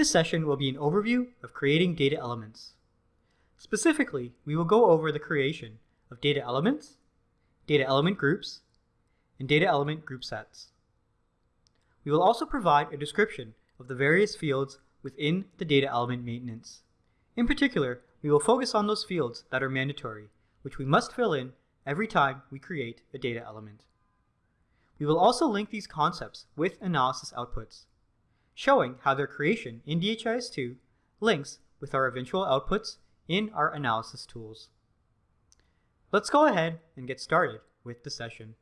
This session will be an overview of creating data elements. Specifically, we will go over the creation of data elements, data element groups, and data element group sets. We will also provide a description of the various fields within the data element maintenance. In particular, we will focus on those fields that are mandatory, which we must fill in every time we create a data element. We will also link these concepts with analysis outputs, showing how their creation in DHIS2 links with our eventual outputs in our analysis tools. Let's go ahead and get started with the session.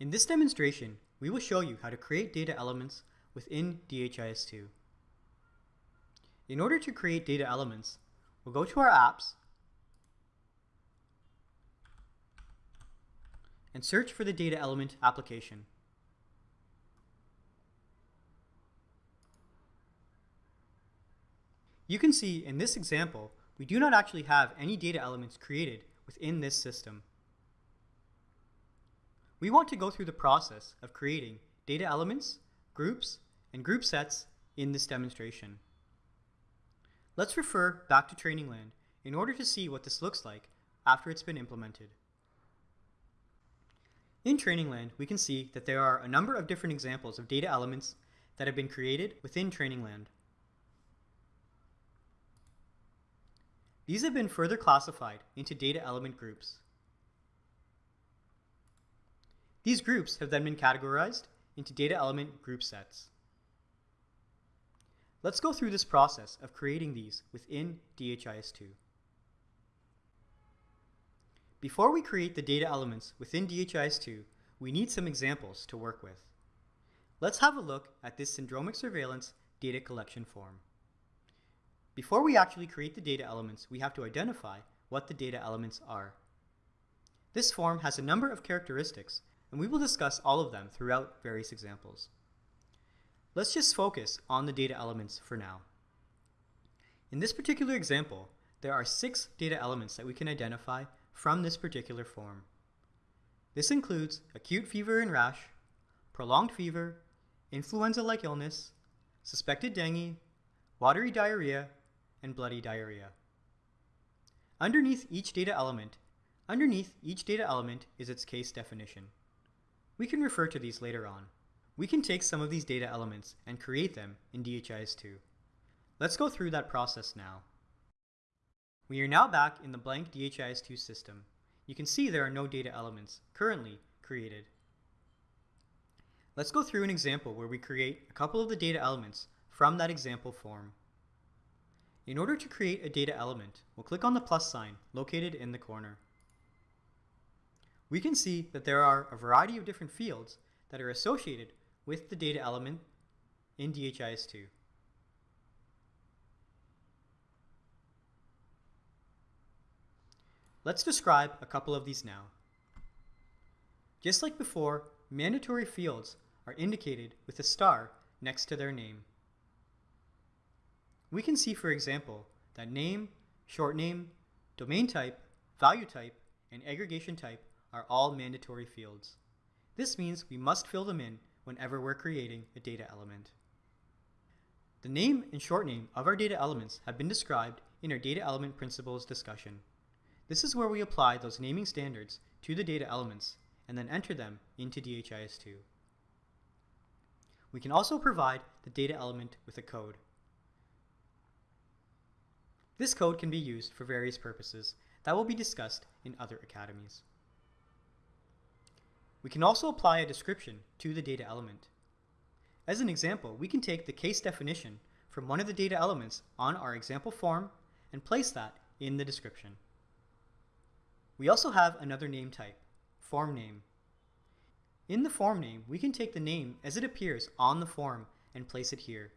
In this demonstration, we will show you how to create data elements within DHIS2. In order to create data elements, we'll go to our apps and search for the data element application. You can see in this example, we do not actually have any data elements created within this system. We want to go through the process of creating data elements, groups, and group sets in this demonstration. Let's refer back to Trainingland in order to see what this looks like after it's been implemented. In Trainingland, we can see that there are a number of different examples of data elements that have been created within Trainingland. These have been further classified into data element groups. These groups have then been categorized into data element group sets. Let's go through this process of creating these within DHIS2. Before we create the data elements within DHIS2, we need some examples to work with. Let's have a look at this syndromic surveillance data collection form. Before we actually create the data elements, we have to identify what the data elements are. This form has a number of characteristics and we will discuss all of them throughout various examples. Let's just focus on the data elements for now. In this particular example, there are six data elements that we can identify from this particular form. This includes acute fever and rash, prolonged fever, influenza-like illness, suspected dengue, watery diarrhea, and bloody diarrhea. Underneath each data element, underneath each data element is its case definition. We can refer to these later on. We can take some of these data elements and create them in DHIS2. Let's go through that process now. We are now back in the blank DHIS2 system. You can see there are no data elements currently created. Let's go through an example where we create a couple of the data elements from that example form. In order to create a data element, we'll click on the plus sign located in the corner we can see that there are a variety of different fields that are associated with the data element in DHIS2. Let's describe a couple of these now. Just like before, mandatory fields are indicated with a star next to their name. We can see, for example, that name, short name, domain type, value type, and aggregation type are all mandatory fields. This means we must fill them in whenever we're creating a data element. The name and short name of our data elements have been described in our data element principles discussion. This is where we apply those naming standards to the data elements and then enter them into DHIS2. We can also provide the data element with a code. This code can be used for various purposes that will be discussed in other academies. We can also apply a description to the data element. As an example, we can take the case definition from one of the data elements on our example form and place that in the description. We also have another name type, form name. In the form name, we can take the name as it appears on the form and place it here.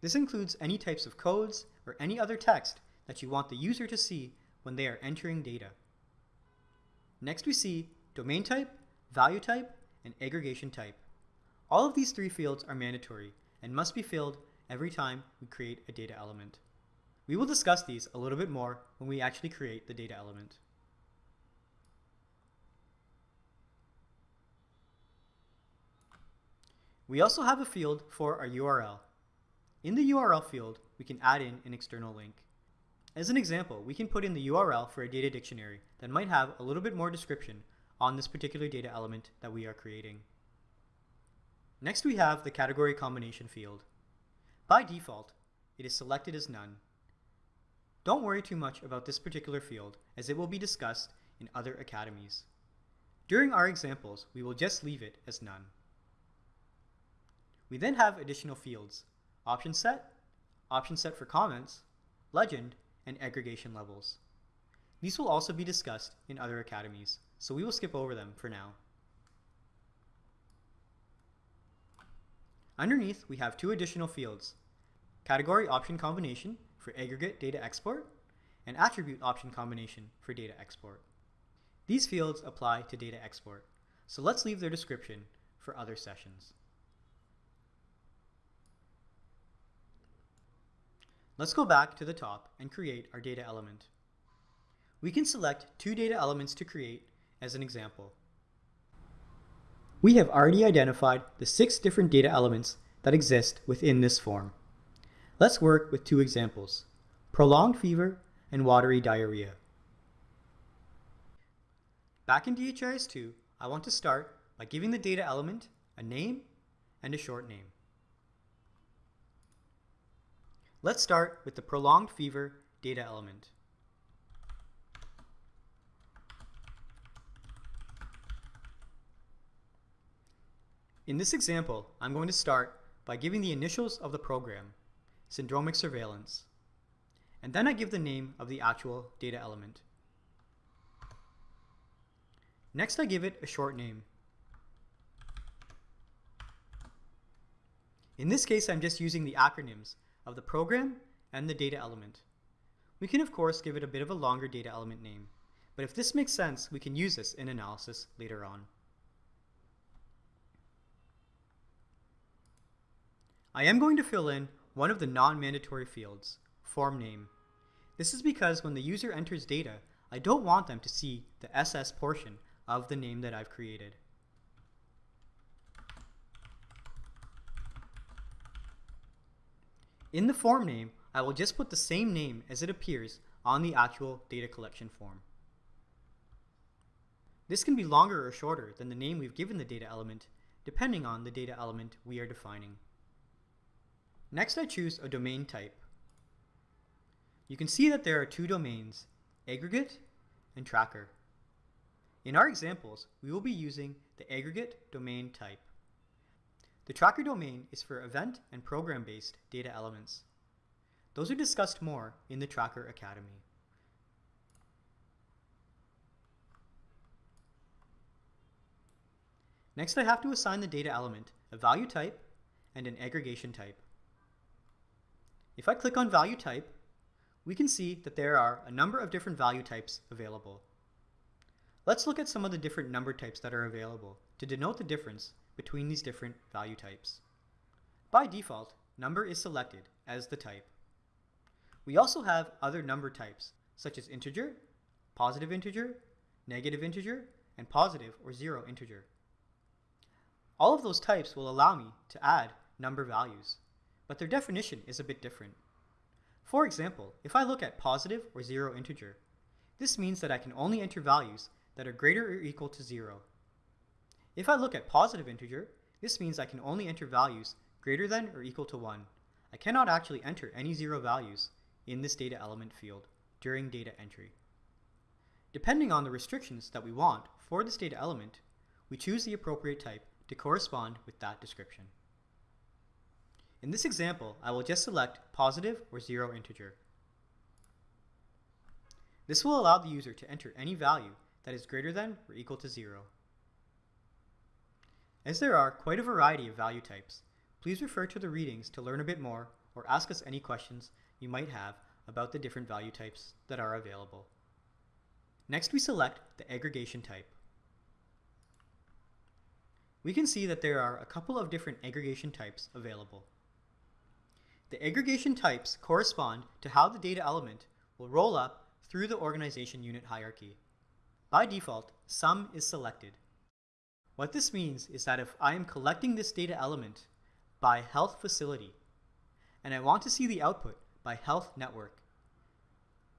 This includes any types of codes or any other text that you want the user to see when they are entering data. Next we see domain type value type, and aggregation type. All of these three fields are mandatory and must be filled every time we create a data element. We will discuss these a little bit more when we actually create the data element. We also have a field for our URL. In the URL field, we can add in an external link. As an example, we can put in the URL for a data dictionary that might have a little bit more description on this particular data element that we are creating. Next we have the category combination field. By default, it is selected as none. Don't worry too much about this particular field as it will be discussed in other academies. During our examples, we will just leave it as none. We then have additional fields, option set, option set for comments, legend, and aggregation levels. These will also be discussed in other academies, so we will skip over them for now. Underneath, we have two additional fields, category option combination for aggregate data export, and attribute option combination for data export. These fields apply to data export, so let's leave their description for other sessions. Let's go back to the top and create our data element. We can select two data elements to create as an example. We have already identified the six different data elements that exist within this form. Let's work with two examples, prolonged fever and watery diarrhea. Back in DHIS2, I want to start by giving the data element a name and a short name. Let's start with the prolonged fever data element. In this example, I'm going to start by giving the initials of the program, syndromic surveillance, and then I give the name of the actual data element. Next I give it a short name. In this case, I'm just using the acronyms of the program and the data element. We can of course give it a bit of a longer data element name, but if this makes sense, we can use this in analysis later on. I am going to fill in one of the non-mandatory fields, form name. This is because when the user enters data, I don't want them to see the SS portion of the name that I've created. In the form name, I will just put the same name as it appears on the actual data collection form. This can be longer or shorter than the name we've given the data element, depending on the data element we are defining. Next I choose a domain type. You can see that there are two domains, aggregate and tracker. In our examples, we will be using the aggregate domain type. The tracker domain is for event and program-based data elements. Those are discussed more in the Tracker Academy. Next I have to assign the data element a value type and an aggregation type. If I click on value type, we can see that there are a number of different value types available. Let's look at some of the different number types that are available to denote the difference between these different value types. By default, number is selected as the type. We also have other number types, such as integer, positive integer, negative integer, and positive or zero integer. All of those types will allow me to add number values, but their definition is a bit different. For example, if I look at positive or zero integer, this means that I can only enter values that are greater or equal to zero if I look at positive integer, this means I can only enter values greater than or equal to 1. I cannot actually enter any zero values in this data element field during data entry. Depending on the restrictions that we want for this data element, we choose the appropriate type to correspond with that description. In this example, I will just select positive or zero integer. This will allow the user to enter any value that is greater than or equal to zero. As there are quite a variety of value types, please refer to the readings to learn a bit more or ask us any questions you might have about the different value types that are available. Next we select the aggregation type. We can see that there are a couple of different aggregation types available. The aggregation types correspond to how the data element will roll up through the organization unit hierarchy. By default, sum is selected. What this means is that if I am collecting this data element by health facility, and I want to see the output by health network.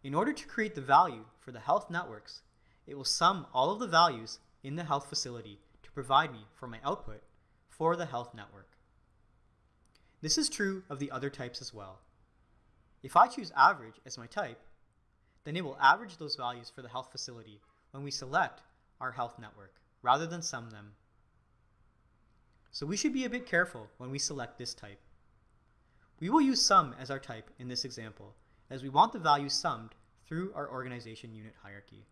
In order to create the value for the health networks, it will sum all of the values in the health facility to provide me for my output for the health network. This is true of the other types as well. If I choose average as my type, then it will average those values for the health facility when we select our health network, rather than sum them. So we should be a bit careful when we select this type. We will use sum as our type in this example, as we want the value summed through our organization unit hierarchy.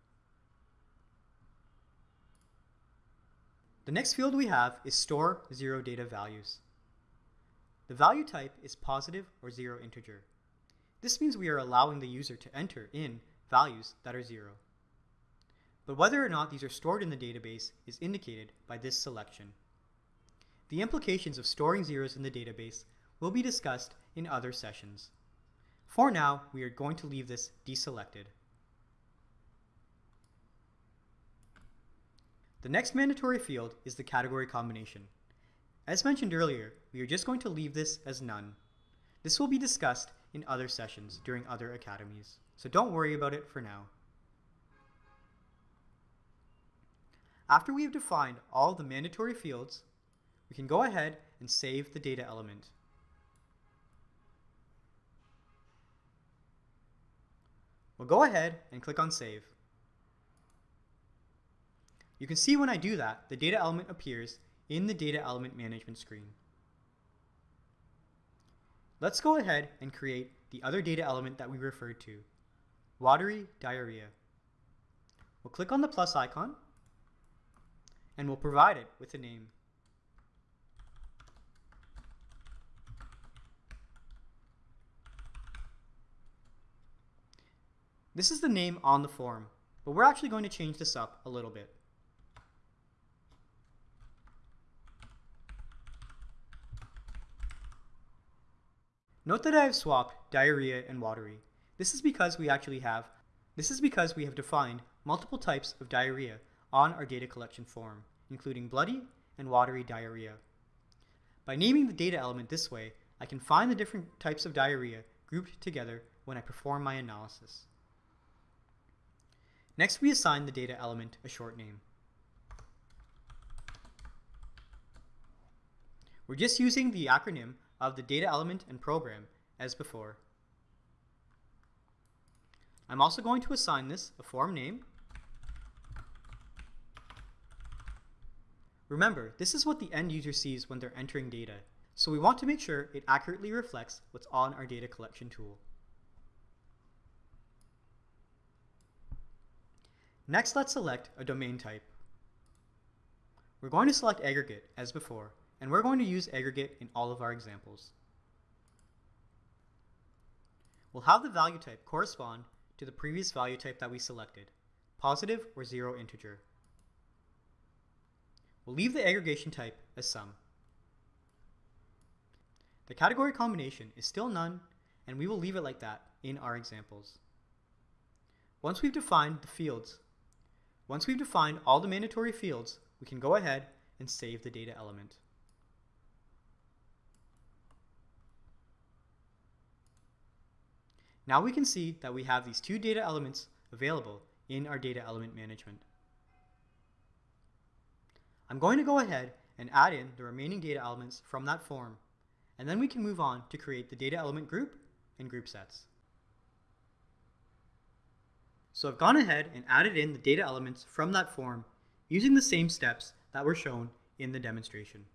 The next field we have is store zero data values. The value type is positive or zero integer. This means we are allowing the user to enter in values that are zero. But whether or not these are stored in the database is indicated by this selection. The implications of storing zeros in the database will be discussed in other sessions. For now, we are going to leave this deselected. The next mandatory field is the category combination. As mentioned earlier, we are just going to leave this as none. This will be discussed in other sessions during other academies, so don't worry about it for now. After we have defined all the mandatory fields, we can go ahead and save the data element. We'll go ahead and click on Save. You can see when I do that, the data element appears in the data element management screen. Let's go ahead and create the other data element that we referred to, watery diarrhea. We'll click on the plus icon and we'll provide it with a name. This is the name on the form, but we're actually going to change this up a little bit. Note that I have swapped diarrhea and watery. This is because we actually have this is because we have defined multiple types of diarrhea on our data collection form, including bloody and watery diarrhea. By naming the data element this way, I can find the different types of diarrhea grouped together when I perform my analysis. Next, we assign the data element a short name. We're just using the acronym of the data element and program as before. I'm also going to assign this a form name. Remember, this is what the end user sees when they're entering data, so we want to make sure it accurately reflects what's on our data collection tool. Next, let's select a domain type. We're going to select aggregate as before, and we're going to use aggregate in all of our examples. We'll have the value type correspond to the previous value type that we selected, positive or zero integer. We'll leave the aggregation type as sum. The category combination is still none, and we will leave it like that in our examples. Once we've defined the fields, once we've defined all the mandatory fields, we can go ahead and save the data element. Now we can see that we have these two data elements available in our data element management. I'm going to go ahead and add in the remaining data elements from that form, and then we can move on to create the data element group and group sets. So I've gone ahead and added in the data elements from that form using the same steps that were shown in the demonstration.